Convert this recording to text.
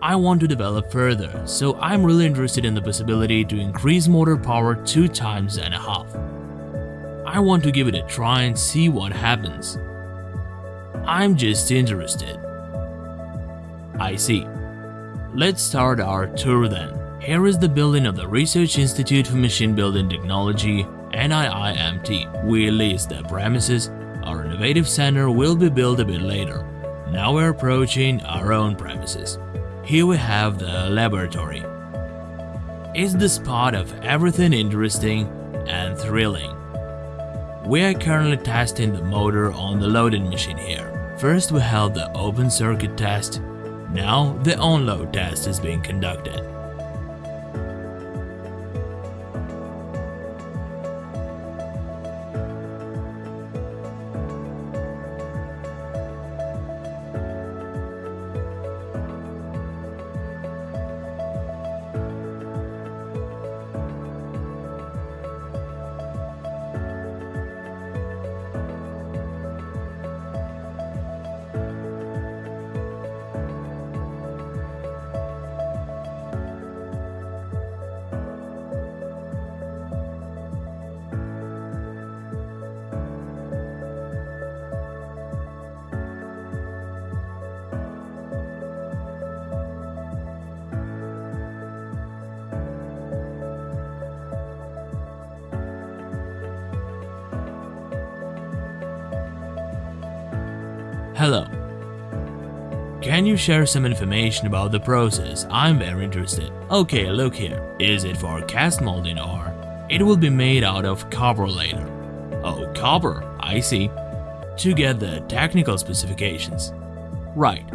I want to develop further, so I'm really interested in the possibility to increase motor power two times and a half. I want to give it a try and see what happens. I'm just interested. I see. Let's start our tour then. Here is the building of the Research Institute for Machine Building Technology, NIIMT. We lease the premises. Our innovative center will be built a bit later. Now we're approaching our own premises. Here we have the laboratory. It's the spot of everything interesting and thrilling. We are currently testing the motor on the loading machine here. First we held the open circuit test, now the on-load test is being conducted. Hello. Can you share some information about the process? I'm very interested. Okay, look here. Is it for cast molding or it will be made out of copper later? Oh, copper, I see. To get the technical specifications. Right,